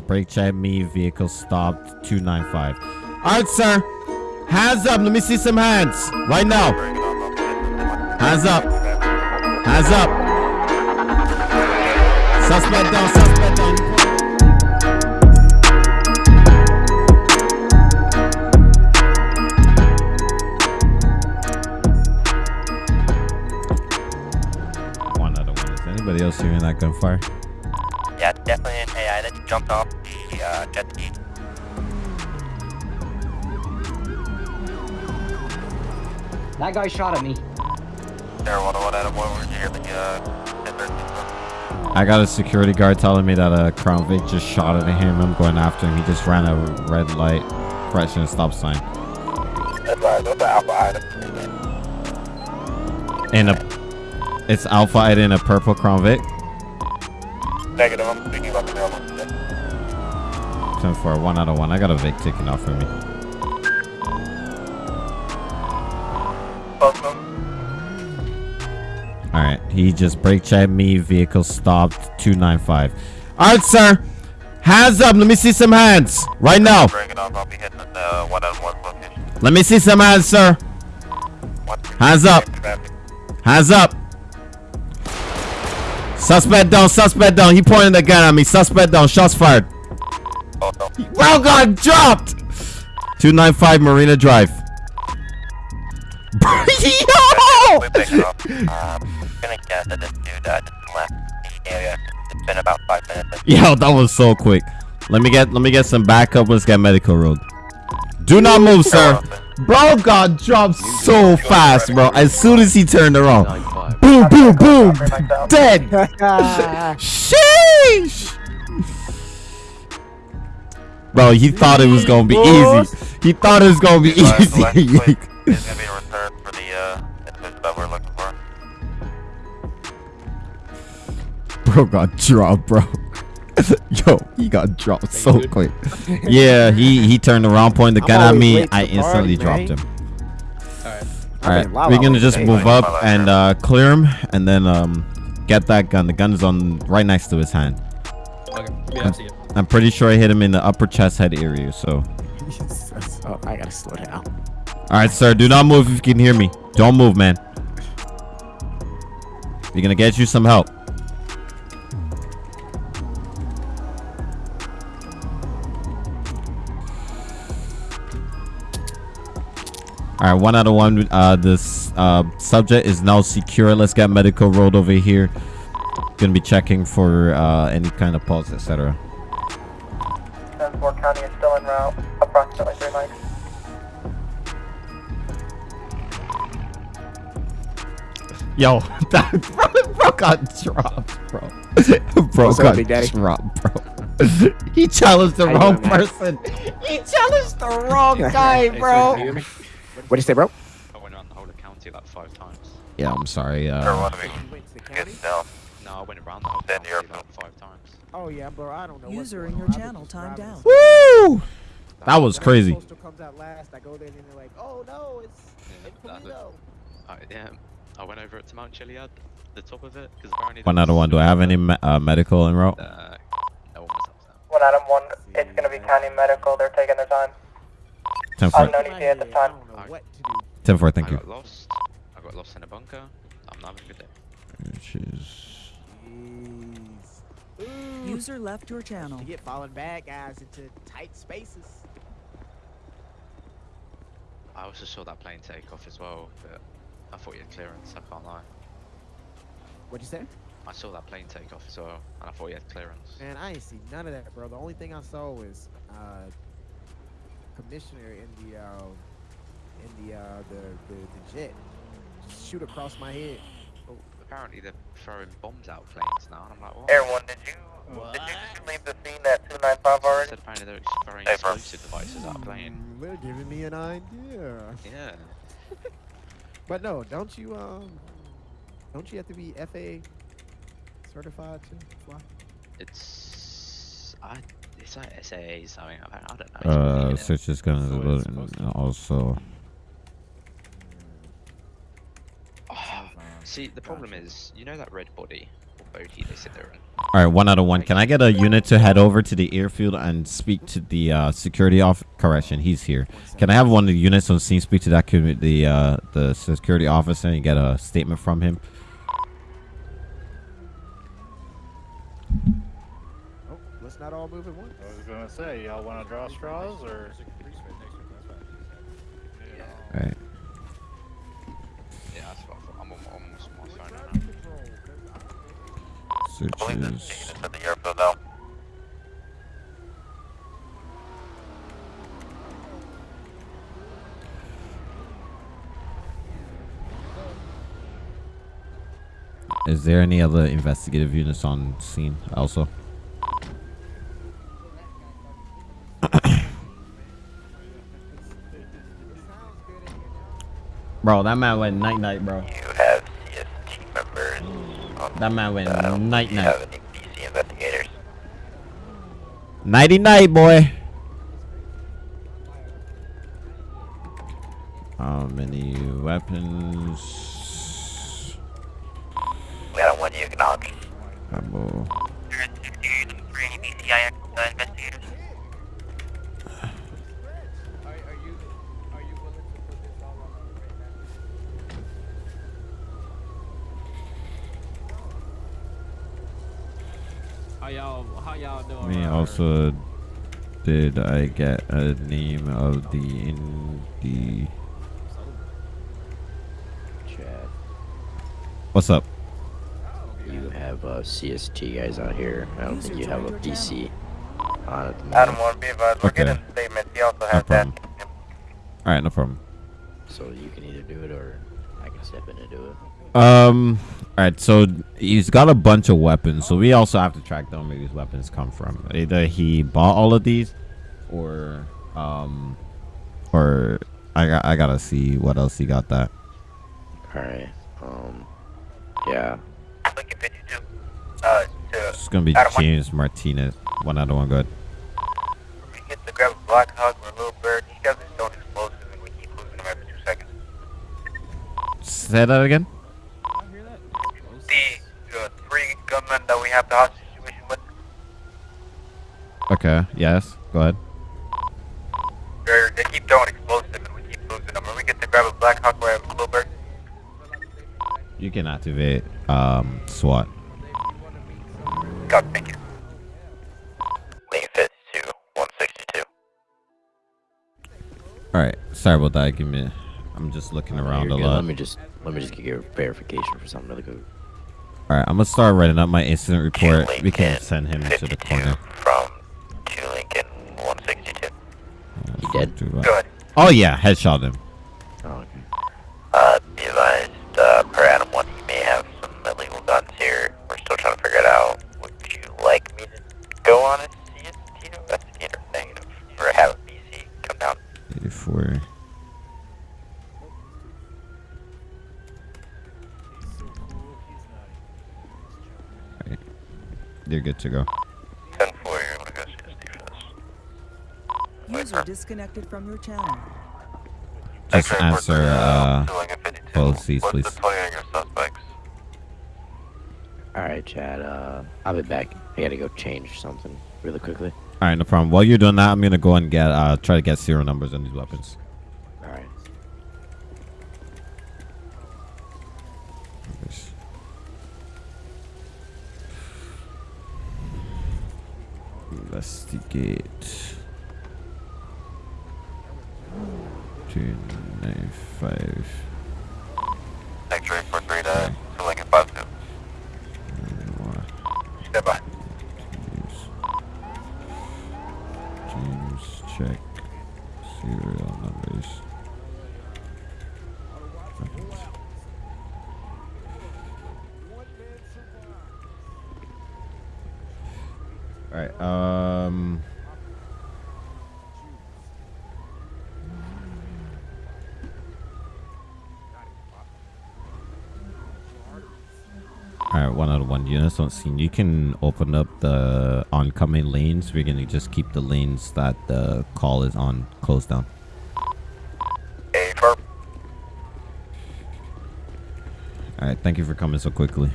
Brake check me. Vehicle stopped. 295. All right, sir. Hands up. Let me see some hands. Right now. Hands up. Hands up. Suspect down. Suspect down. One of one. Is anybody else hearing that gunfire? Jumped off the uh, jet ski. That guy shot at me. There, what, what, Adam, what were you hear the uh, I got a security guard telling me that a Crown Vic just shot at him. I'm going after him. He just ran a red light, correction, stop sign. Advise, what's the alpha item? In a, it's Alpha Ida in a purple Crown Vic. Negative, I'm speaking about the 10 for one out of one. I got a Vic taken off of me. Both. All right, he just brake checked me. Vehicle stopped. 295. All right, sir. Hands up. Let me see some hands right now. Bring it off, I'll be hitting the uh, one on one location. Let me see some hands, sir. Hands up. Hands up. Suspect down. Suspect down. He pointed the gun at me. Suspect down. Shots fired. Both of them. Bro got dropped. 295 Marina Drive. Yo! We pick it off. Gonna guess that this dude just left the area. It's been about five minutes. Yo, that was so quick. Let me get let me get some backup. Let's get medical road. Do not move, sir. Bro got dropped so fast, bro. As soon as he turned around. Boom, boom, boom. Dead. Sheesh. Bro, he thought it was gonna be easy. He thought it was gonna be Advise, the last easy. plate is gonna be a return for the uh, that we're looking for. bro got dropped, bro. Yo, he got dropped so quick. Yeah, he he turned around, pointed the gun at me. I instantly party, dropped man. him. I All right, we're gonna just move up and uh, clear him, and then um, get that gun. The gun is on right next to his hand. Okay. Yeah, I see it. I'm pretty sure I hit him in the upper chest head area. So, oh, I gotta slow down. all right, sir, do not move if you can hear me. Don't move, man. We're gonna get you some help. All right, one out of one. Uh, this uh, subject is now secure. Let's get medical rolled over here. Gonna be checking for uh, any kind of pulse, etc. Dunsmore County is still en route, approximately three miles. Yo, that bro, bro got dropped, bro. bro What's up, got Big Daddy? dropped, bro. he challenged the How you wrong doing, man? person. He challenged the wrong guy, bro. What'd you say, bro? I went around the whole of the county like five times. Yeah, I'm sorry. Or Uh, one of you Went to the get county? down. No, I went around the whole Then you're- like five times. Oh yeah, bro. I don't know. User in your on. Channel just timed driving out. woo! That was When crazy. Postal comes out last. I go there and they're like, "Oh no, it's Yeah, it's that was- Polito." I, yeah, I went over it to Mount Chiliad, the top of it, because apparently. One there out of one. Do I have any me- uh, medical en route? Uh, no one was upset. One Adam, one, it's gonna be county medical, they're taking their time. Ten four. Unknown ETA at the time. what do. Ten four. Thank I you. got lost. I got lost in a bunker. I'm not having a good day. Which is Jeez. Ooh. User left your channel. You get falling bad guys into tight spaces. I also saw that plane take off as well, but I thought you had clearance. I can't lie. What'd you say? I saw that plane take off as well, and I thought you had clearance. Man, I ain't see none of that, bro. The only thing I saw was uh, commissioner in the uh, in the uh, the, the the jet just shoot across my head. Well, apparently they're throwing bombs out of planes now, and I'm like, what? Air one, did you, did you just leave the scene at 295 already? Said apparently they're throwing Hey, bro. explosive devices out plane. Mm, They're giving me an idea. Yeah. But no, don't you um, don't you have to be FAA certified to fly? It's I it's like SAA something. I don't, know. uh, weird. search is gonna So it's load supposed and to- also. Oh, see, the problem Gotcha. is, you know that red body bogey they sit there and All right, one out of one. Can I get a unit to head over to the airfield and speak to the uh, security off? Correction, he's here. Can I have one of the units on scene speak to that the uh, the security officer and get a statement from him? Oh, let's not all move at once. I was gonna say, y'all wanna draw straws or? All right. yeah, that's what I thought. I'm on, I'm on my phone right now. I believe there's Searches. units at the airfield now. Is there any other investigative units on scene also? bro, that man went night night, bro. You have CST members. On, That man went uh, night do you night. have any PC investigators? Nighty night, boy. How many weapons? We got one you acknowledge. Cabo. There is 68 for any BCI uh, investigators. How y'all, how y'all doing? Me Uh, also. Did I get a name of the in the? Chad, What's up? you have uh, CST guys out here. I don't think you have a PC on at the moment. Adam 1, be advised. We're Okay. getting statements. He also No has that. All right, no problem. So you can either do it or I can step in and do it. Um. All right. So he's got a bunch of weapons. So we also have to track down where these weapons come from. Either he bought all of these, or um, or I got I gotta see what else he got that. Alright. Um. Yeah. Lincoln 52. Uh, to It's gonna be James Martinez. One out of one. Good. we get to grab a Black Hawk or a Little Bird. These guys are stone explosive and we keep losing them every two seconds. Say that again. The uh, three gunmen that we have the hostage situation with, Okay. Yes. Go ahead. they're, they keep throwing explosive and we keep losing them. When we get to grab a Black Hawk or a Little Bird, You can activate um SWAT. God, thank you. Lincoln 52, 162. All right. Sorry about that. Give me. I'm just looking around You're a good. lot. Let me just let me just get your verification for something really good. All right. I'm gonna start writing up my incident report. We can Lincoln send him to the corner. From 2 Lincoln 162. He dead? Do. Go ahead. Oh yeah, headshot him. Oh, okay. Uh, be advised, uh, per Adam 1, you may have some illegal guns here. We're still trying to figure it out. Would you like me to go on a CST investigator negative? Or have a BC come down? 84. You're good to go. 10 4, you're gonna go CST for this. User disconnected from your channel. Just X-ray answer, for, uh, to Lincoln 52. policies, please. the 20 on your suspects? Alright, Chad. Uh, I'll be back. I gotta go change something really quickly. Alright, no problem. While you're doing that, I'm gonna go and get uh try to get serial numbers on these weapons. investigate. 295. one unison scene, you can open up the oncoming lanes. We're gonna just keep the lanes that the call is on closed down. Alright, thank you for coming so quickly.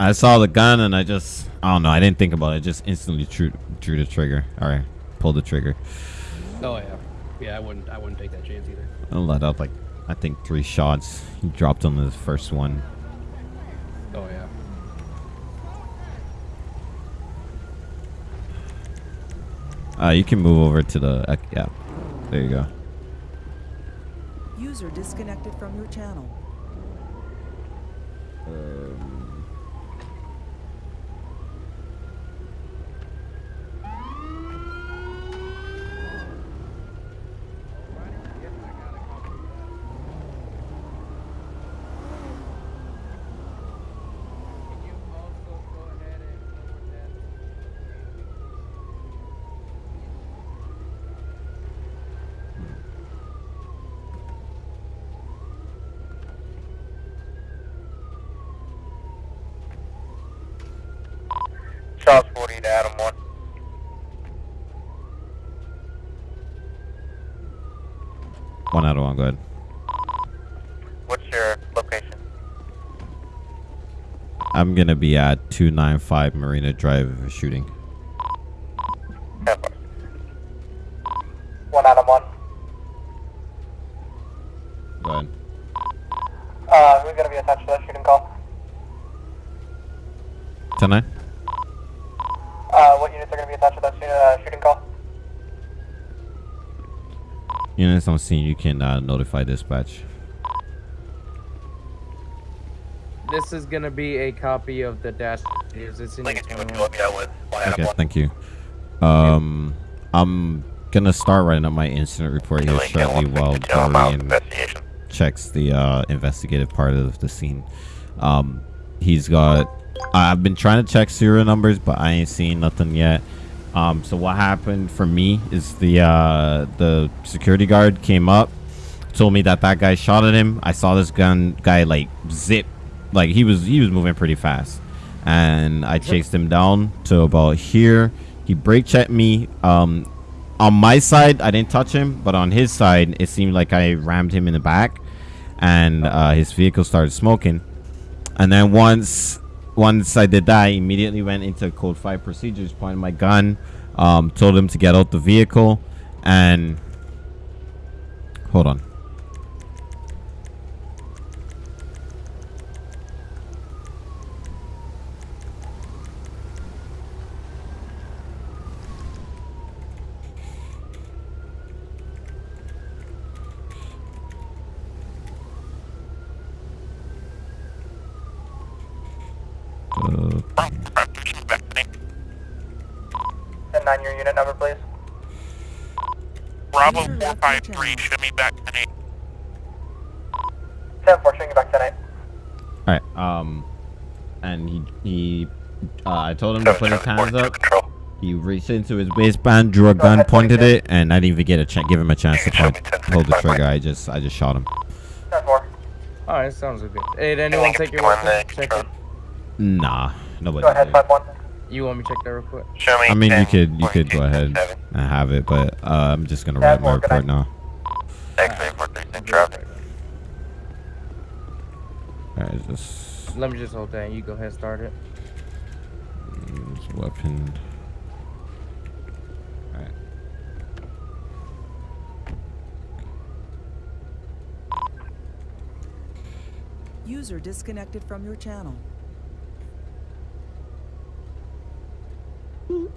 I saw the gun and I just, I don't know, I didn't think about it. I just instantly drew, drew the trigger. Alright, pull the trigger. Oh yeah. Yeah, I wouldn't. I wouldn't take that chance either. I let out like I think three shots. He dropped on the first one. Oh yeah. Uh, you can move over to the uh, yeah. There you go. User disconnected from your channel. Um, to Adam 1. one out of one. Go ahead. What's your location? I'm gonna be at 295 Marina Drive shooting. Ten four. One Adam 1. Go ahead. Uh, who's going to be attached to that shooting call? 10 9. Uh, what units are going to be attached to that shoo- uh, shooting call? Units on scene, you can uh, notify dispatch. This is gonna be a copy of the dash. Is this in Lincoln you let me know with. Okay, thank you. Um, I'm gonna start writing up my incident report here Lincoln shortly while 152 Dorian checks the uh, investigative part of the scene. Um, he's got. I've been trying to check serial numbers, but I ain't seen nothing yet. Um, so what happened for me is the uh, the security guard came up, told me that that guy shot at him. I saw this gun guy like zip, like he was he was moving pretty fast, and I chased him down to about here. He brake checked me. Um, on my side, I didn't touch him, but on his side, it seemed like I rammed him in the back, and uh, his vehicle started smoking. And then once once I did that, I immediately went into code five procedures, pointed my gun, um, told him to get out the vehicle, and hold on. Uh, And 9 your unit number, please. Bravo 453, show me back to 8. 10 4, showing you back tonight. all right. Um, and he he, uh, I told him to put his hands up. He reached into his waistband, drew a gun, pointed it, and I didn't even get a ch- give him a chance to point, hold the trigger. I just I just shot him. 10 4. Alright, sounds good. Hey, did anyone take your weapon? minute, Check it. Nah, nobody. Go ahead, did. 5 1. You want me to check that real quick? Show me. I mean, you could you could go ahead 7. and have it, but uh, I'm just gonna Yeah, write my report now. X-ray 436 traffic. All right, just Let me just hold that. You go ahead, start it. use weapon. All right. User disconnected from your channel.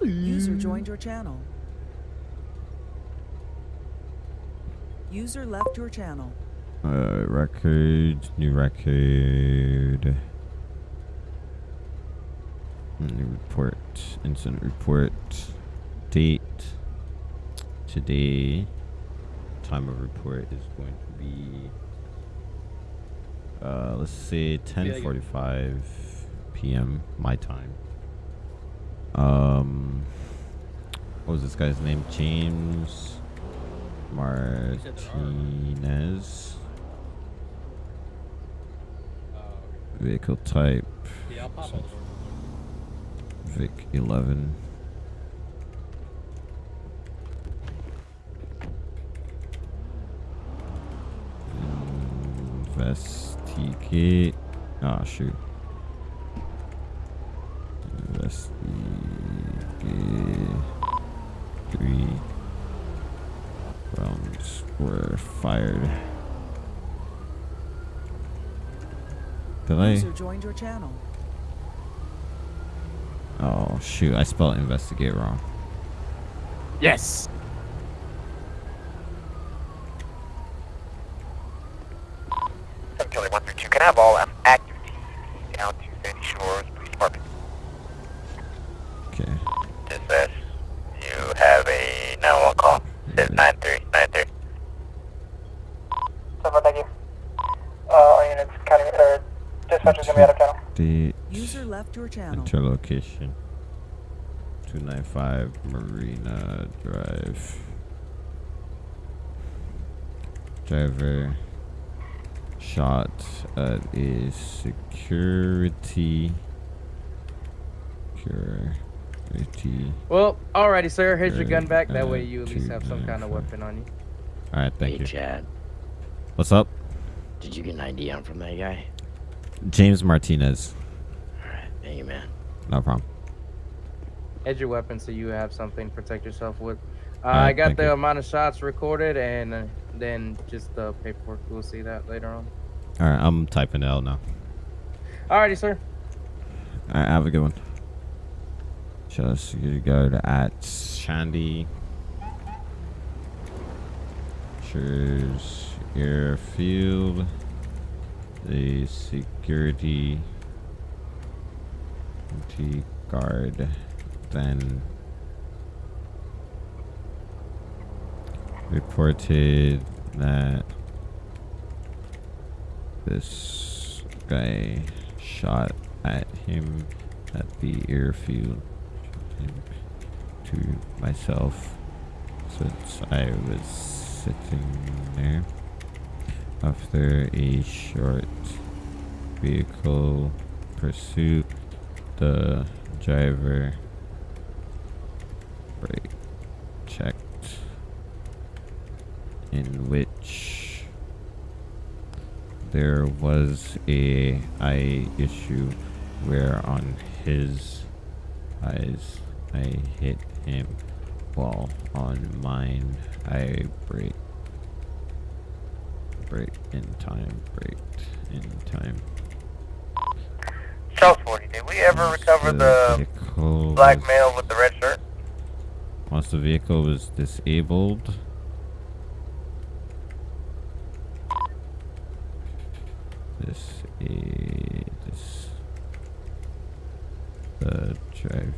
User joined your channel. User left your channel. Uh, record, new record. New report, incident report, date. Today, time of report is going to be, uh, let's say 10:45 p.m. my time. Um, what was this guy's name? James Martinez. Vehicle type. Vic 11. Investigate. Oh shoot. fired. Did joined your channel. Oh shoot! I spelled investigate wrong. Yes. Seven Charlie one three two. Can I have all um, active TVP down to Sandy Shores Police Department? Okay. Dispatch. You have a 911 call. Says 9393. Seven, thank you. Uh, all units, county, or dispatcher's gonna be out of channel. The User left your channel. enter location. Two nine five Marina Drive. Driver shot at a security. Security. Well, alrighty, sir. Here's your gun back. That way you at least have some kind of weapon on you. All right, thank hey, you. Chad. What's up, Did you get an ID on from that guy? James Martinez? Alright, thank you, man. No problem. Here's your weapon so you have something to protect yourself with. Uh, Alright, I got the you. amount of shots recorded and uh, then just the paperwork. We'll see that later on. All right, I'm typing L now. Alrighty, sir. All right, have a good one. Show go to at Shandy. Shores Airfield. The security security guard then reported that this guy shot at him at the airfield. To myself since I was sitting there after a short vehicle pursuit the driver brake checked in which there was a eye issue where on his eyes I hit him while on mine I brake brake in time break, in time Charles 40, did we ever recover the vehicle black male with the red shirt? once the vehicle was disabled this is the drive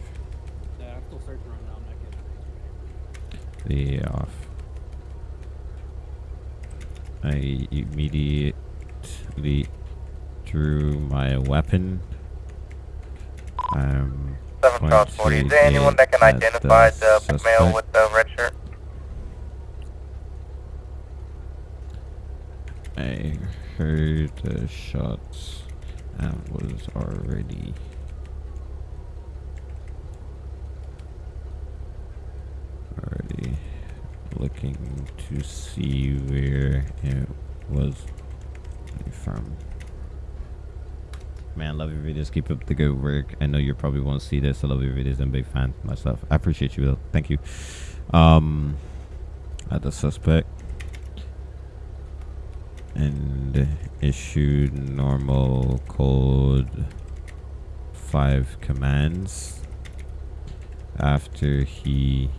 Yeah, I'm still searching right now. I'm not getting the off. I immediately drew my weapon. Um, Seven Charles 40, is there anyone that can identify the black male with the red shirt? I heard the shots and was already already looking to see where it was from. Man, love your videos. Keep up the good work. I know you probably won't see this. I love your videos. I'm a big fan myself. I appreciate you though. Thank you. Um, at the suspect and issued normal code 5 commands after he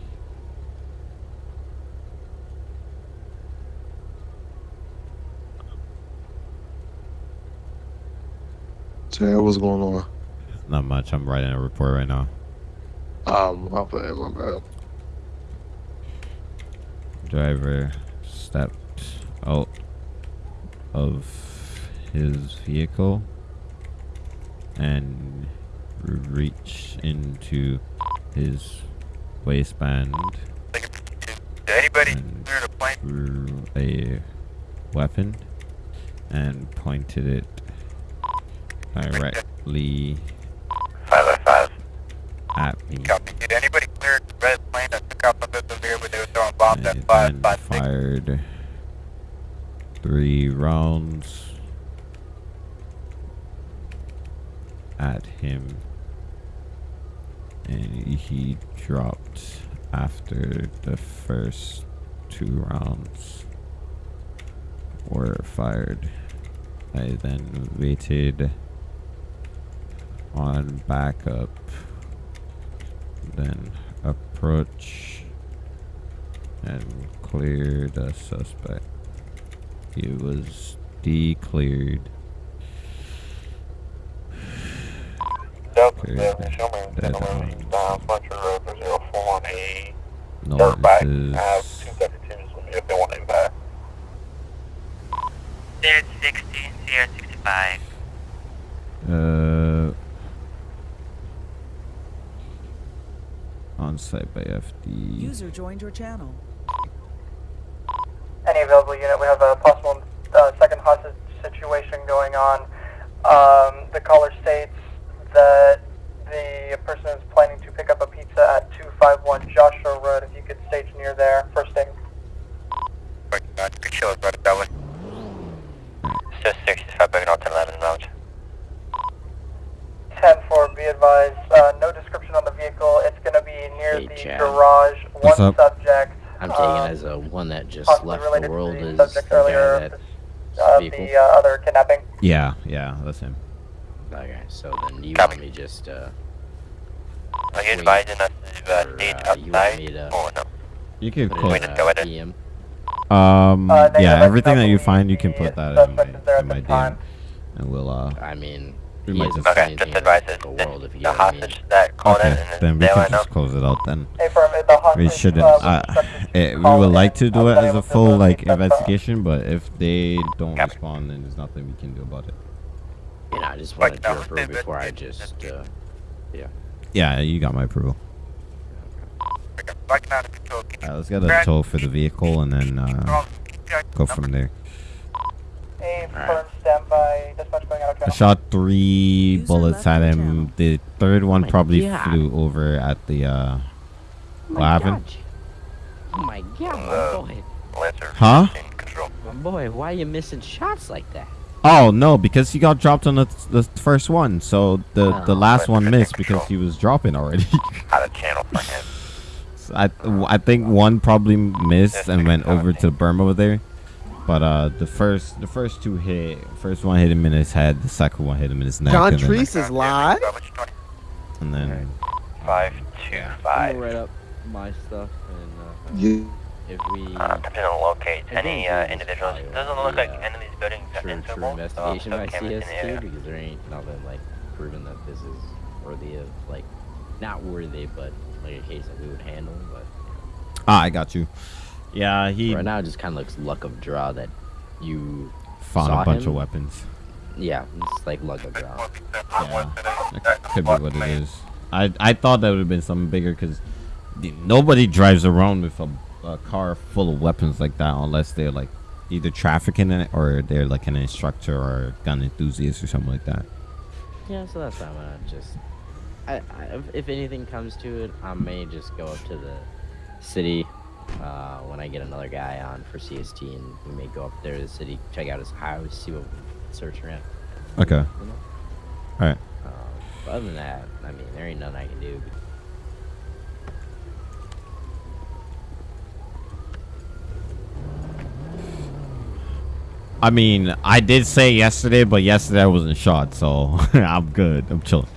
Chad, what's going on? not much i'm writing a report right now Um, my bad, my bad. driver stepped out of his vehicle and reached into his waistband Did anybody and clear the plane? a weapon and pointed it directly 505. at me Copy. Did anybody clear the red plane that took from the severe where they were throwing bombs at and 556? then fired three rounds at him and he dropped after the first two rounds were fired. I then waited on backup. Then approach and clear the suspect. He was declared. Delta Cleared 7, show me dead on. down Fletcher Road for 041A. No, Dirt bike, this I have is 272s with me if they want to back. 60, Sierra 65. uh on site by FD. User joined your channel. Any available unit, we have a possible uh, second hostage situation going on. Um, the caller states that the person is planning to pick up a pizza at 251 Joshua Road. If you could stage near there, first aid. Good show, right that way. Still 65 back out to 11 rounds. 10 4, be advised, uh, no description on the vehicle. It's going to be near Hey, the Chad. garage. What's One up? subject. I'm taking um, as a one that just left related the to world the is subject the guy that uh, the uh, other kidnapping. Yeah, yeah, that's him. Okay, so then you Copy. want me just uh Are you Wait. advising us to uh, or, stage uh, you want me outside? to Or no? You can put put it uh, ahead. DM? um Uh, yeah everything that you find you can put that in suspect is there my, in my. DM and we'll uh I mean We might just- saying Okay, just advise about us. the world if you the know what I mean. hostage that called in okay and then we can just up. close it out then Hey, firm, the hostage, we shouldn't uh, uh, suspect eh, we call would like to do it as a full like locate that phone. investigation but if they don't Copy. respond then there's nothing we can do about it You know, I just Like, wanted no, to approve they- before I just they- uh yeah you got my approval Like. Alright, let's get a tow for the vehicle and then uh go from there Hey, Alright. firm, stand by. Dispatch going out of I shot three User bullets at him channel. the third one my probably God. flew over at the uh Oh what my happened God. Oh my god, Uh, my boy. Huh? My boy, why are you missing shots like that? Oh no, because he got dropped on the, the first one. So the the Oh. last one missed because he was dropping already. Out of channel for him. So I I think one probably missed and went over to Burma berm over there. But uh, the first the first two hit. First one hit him in his head. The second one hit him in his neck. John and then, Treese is live. and then Five, two, I'm gonna write up my stuff and uh, Yeah. If we Uh, attempting to locate I any uh, individuals. probably Doesn't look of like the, uh, any of these buildings true, true investigation by cameras in. CST because there ain't nothing like proven that this is worthy of like not worthy, but like a case that we would handle. But ah, I got you. Yeah, he right now, it just kind of looks luck of draw that you found saw a bunch him. of weapons. Yeah, it's like luck of draw. Yeah, that could be what it is. I I thought that would have been something bigger because nobody drives around with a, a car full of weapons like that unless they're like either trafficking it or they're like an instructor or gun enthusiast or something like that. Yeah, so that's why I'm just. I, I if, if anything comes to it, I may just go up to the city uh, when I get another guy on for CST, and we may go up there to the city, check out his house, see what we search around. Okay. You know? All right. Um, other than that, I mean, there ain't nothing I can do. I mean, I did say yesterday, but yesterday I wasn't shot, so I'm good. I'm chilling.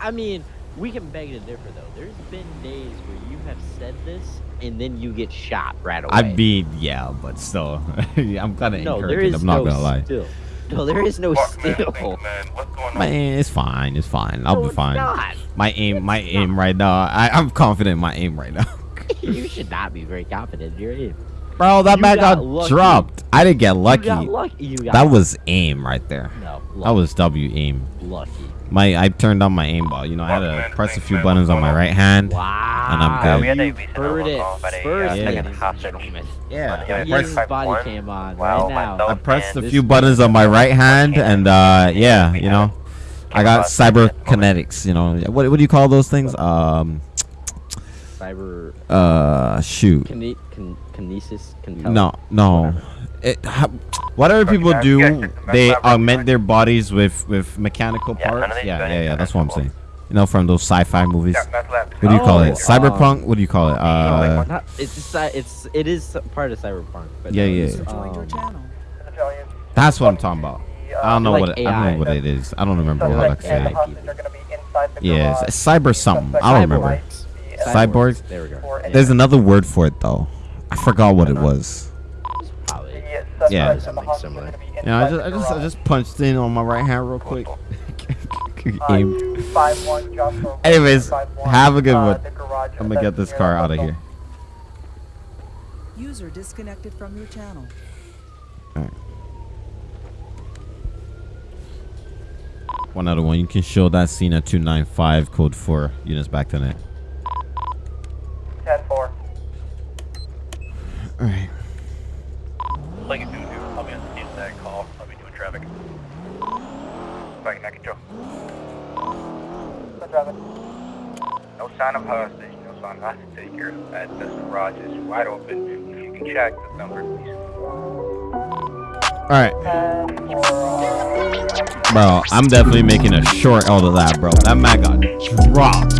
I mean, we can beg to differ though. There's been days where you have said this, and then you get shot right away. I mean, yeah, but still, I'm kind of no, there encouraged. I'm not no gonna lie. still. No, there is no still. Man, it's fine. It's fine. I'll No, be fine. not. My aim, my aim right now. I, I'm confident in my aim right now. you should not be very confident in your aim. Bro, that You man got got, dropped. I didn't get lucky. You got lucky. You got That was aim right there. No, That was W aim. lucky. My I turned on my aimbot. You know, I had to press a few buttons on my right hand, Wow. and I'm we good. had a You recent heard it call about a uh, first, Yeah. second hostage. Yeah, Yeah, I I pressed, body one. cam on Wow, right now. I pressed a few buttons on my right hand, and uh, yeah, you know, I got cyberkinetics. You know, what what do you call those things? Um, Cyber uh, shoot. kine- kin- kinesis. No, no. It, ha, whatever people do, they augment their bodies with with mechanical Yeah, none of parts. these Yeah, yeah, yeah. That's what I'm saying. You know, from those sci-fi movies. Yeah, that's left. What do you call Oh, it? Cyberpunk? um, What do you call it? Uh, Not, it's uh, it's it is part of cyberpunk. But Yeah, yeah. it's, User joined your um, that's what I'm talking about. I don't know Like what I don't know what it is. I don't remember how to Suspect say it. going to be inside the Yeah, it's, it's cyber something. I don't remember. Cyborgs. Cyborgs. There we go. Or There's another word for it though. I forgot what it was. Probably. Yeah. Something hostage similar. Yeah, I just I just I just punched in on my right hand real quick. Uh, Aim. 251 Joshua Road, Anyways, have a good uh, one. the I'm gonna get this car out of here. User disconnected from your channel. Alright. One other one. You can show that scene at 295 code 4 units back to net. 10-4. Alright. Like you do, dude. I'll be on the scene of that call. I'll be doing traffic. Back in Control. Good driving. No sign of hostage. No sign of hostage here. At the garage is wide open. If you Alright. Bro, I'm definitely making a short out of that, bro. That man got dropped.